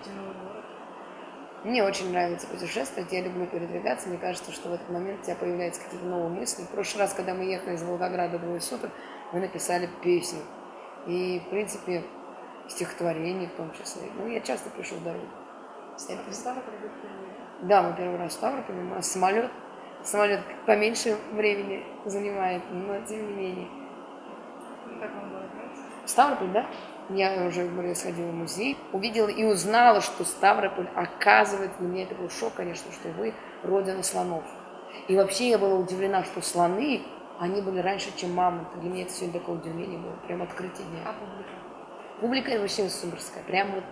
увидите новый город? Мне очень нравится путешествовать, я люблю передвигаться. Мне кажется, что в этот момент у тебя появляются какие-то новые мысли. В прошлый раз, когда мы ехали из Волгограда двое суток, мы написали песню. И, в принципе, стихотворение в том числе. Ну, я часто пишу в дорогу. А в Ставрополе? Да, мы первый раз в Ставрополе, у нас самолет. Самолет поменьше времени занимает, но тем не менее. Как вам было? Ставрополь, да? Я уже, говорю, сходила в музей, увидела и узнала, что Ставрополь, оказывается, для меня это был шок, конечно, что вы родина слонов. И вообще я была удивлена, что слоны, они были раньше, чем мамонты. Для меня это сегодня такое удивление было, прям открытие дня. А публика? Публика вообще суперская. Прям вот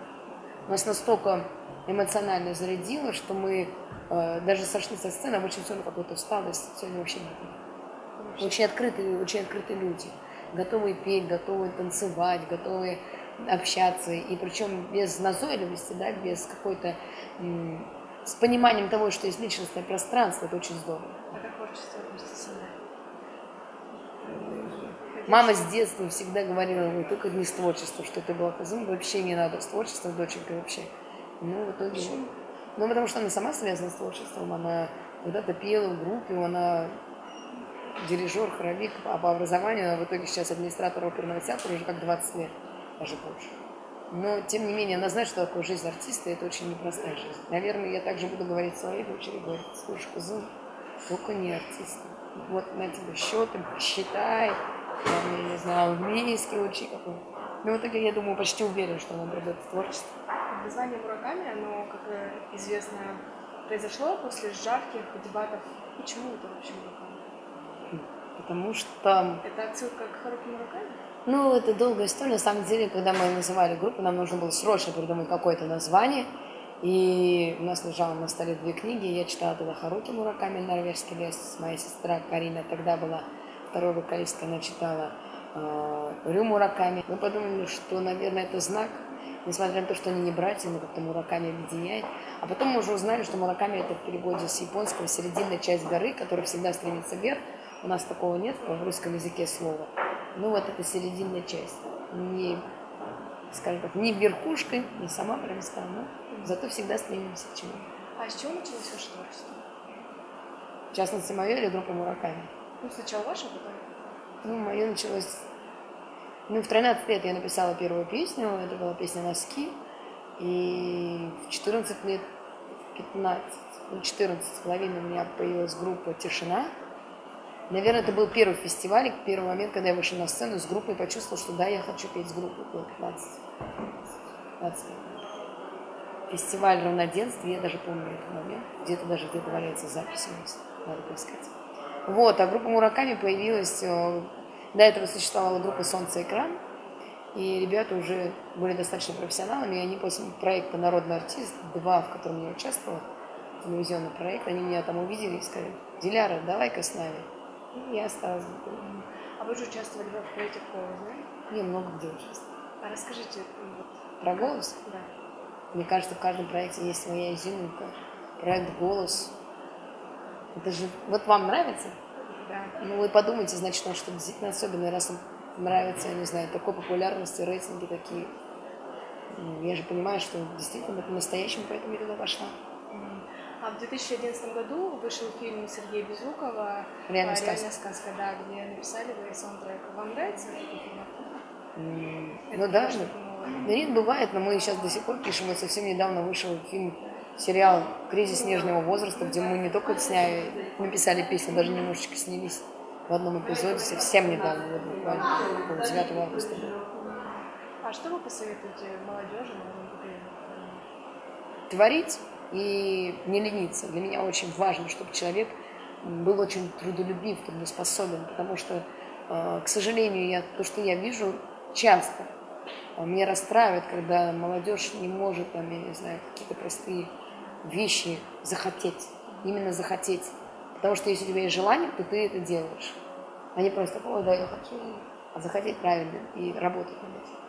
нас настолько эмоционально зарядило, что мы э, даже сошли со сцены, а очень все равно какой-то усталость сегодня вообще не было. Очень открытые, очень открытые люди готовые петь, готовые танцевать, готовые общаться, и причем без назойливости, да, без какой-то, с пониманием того, что есть личностное пространство, это очень здорово. А как творчество относится Мама с детства всегда говорила, ну, только не с творчеством, что ты была козом, вообще не надо с творчеством, доченька, вообще. Ну, в итоге... Почему? Ну, потому что она сама связана с творчеством, она когда-то пела в группе, она дирижер, хоровик, а по образованию в итоге сейчас администратор оперного театра уже как 20 лет, даже больше. Но, тем не менее, она знает, что такое жизнь артиста, и это очень непростая жизнь. Наверное, я также буду говорить своей дочери, говорить, слушай, кузен, только не артист. Вот на тебе счеты, считай, там, я не знаю, английский учи какой Но в итоге, я думаю, почти уверен, что она придет в творчество. Название Мураками, оно, как известно, произошло после жарких дебатов. Почему это вообще Мураками? Потому что... Это отсылка к Харуки Мураками? Ну, это долгая история. На самом деле, когда мы называли группу, нам нужно было срочно придумать какое-то название. И у нас лежало на столе две книги. Я читала тогда Харуки Мураками «Норвежский лес». Моя сестра Карина тогда была второй вокалисткой, она читала э, Рю Мураками. Мы подумали, что, наверное, это знак, несмотря на то, что они не братья, но как-то Мураками объединяет. А потом мы уже узнали, что Мураками это в переводе с японского серединная часть горы, которая всегда стремится вверх. У нас такого нет в русском языке слова. Ну вот это серединная часть. Не, скажем так, не верхушкой, не сама прям но зато всегда стремимся к чему. А с чего началось ваше творчество? В частности, мое или группа Мураками? Ну, сначала ваше, а потом... Ну, мое началось... Ну, в 13 лет я написала первую песню, это была песня «Носки». И в 14 лет, 15, ну, 14 с половиной у меня появилась группа «Тишина», Наверное, это был первый фестиваль, первый момент, когда я вышла на сцену с группой и почувствовала, что да, я хочу петь с группой. Было 15, 15 Фестиваль равноденствия, я даже помню этот момент. Где-то даже где-то валяется запись у нас, надо поискать. Вот, а группа Мураками появилась, э, до этого существовала группа «Солнце экран», и ребята уже были достаточно профессионалами, и они после проекта «Народный артист», два, в котором я участвовала, телевизионный проект, они меня там увидели и сказали, Диляра, давай-ка с нами. И я осталась в А вы же участвовали в проекте «Голос», да? Я много где участвовала. А расскажите вот, Про «Голос»? Да. Мне кажется, в каждом проекте есть своя изюминка. Проект «Голос». Это же... Вот вам нравится? Да. Ну, вы подумайте, значит, он что-то действительно особенное, раз он нравится, я не знаю, такой популярности, рейтинги такие. Ну, я же понимаю, что действительно это настоящему, поэтому я туда пошла. А в 2011 году вышел фильм Сергея Безрукова «Реальная сказка». «Реальная сказка», да, где написали вы саундтрек. Вам нравится этот фильм? Mm, ну да, да нет, бывает, но мы сейчас до сих пор пишем. Вот совсем недавно вышел фильм, сериал «Кризис нежного возраста», где мы не только сняли, написали песню, даже немножечко снялись в одном эпизоде, совсем недавно, вот буквально 9 августа. А что вы посоветуете молодежи? Творить и не лениться. Для меня очень важно, чтобы человек был очень трудолюбив, трудоспособен, потому что, э, к сожалению, я, то, что я вижу часто, э, меня расстраивает, когда молодежь не может, там, я не знаю, какие-то простые вещи захотеть, именно захотеть. Потому что если у тебя есть желание, то ты это делаешь. А не просто, ой, да, я хочу, а захотеть правильно и работать над этим.